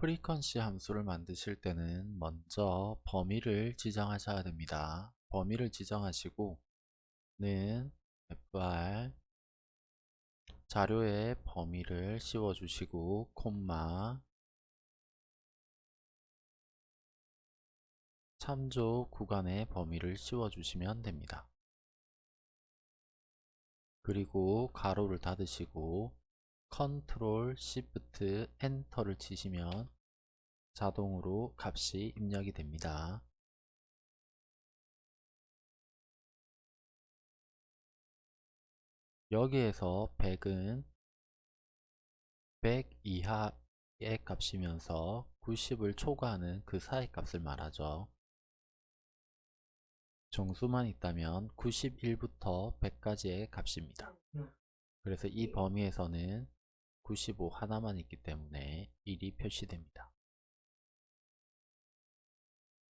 프리퀀시 함수를 만드실 때는 먼저 범위를 지정하셔야 됩니다. 범위를 지정하시고 는 fr 자료에 범위를 씌워주시고 콤마 참조 구간의 범위를 씌워주시면 됩니다. 그리고 가로를 닫으시고 control shift enter를 치시면 자동으로 값이 입력이 됩니다. 여기에서 100은 100 이하의 값이면서 90을 초과하는 그 사이 값을 말하죠. 정수만 있다면 91부터 100까지의 값입니다. 그래서 이 범위에서는 95 하나만 있기 때문에 1이 표시됩니다.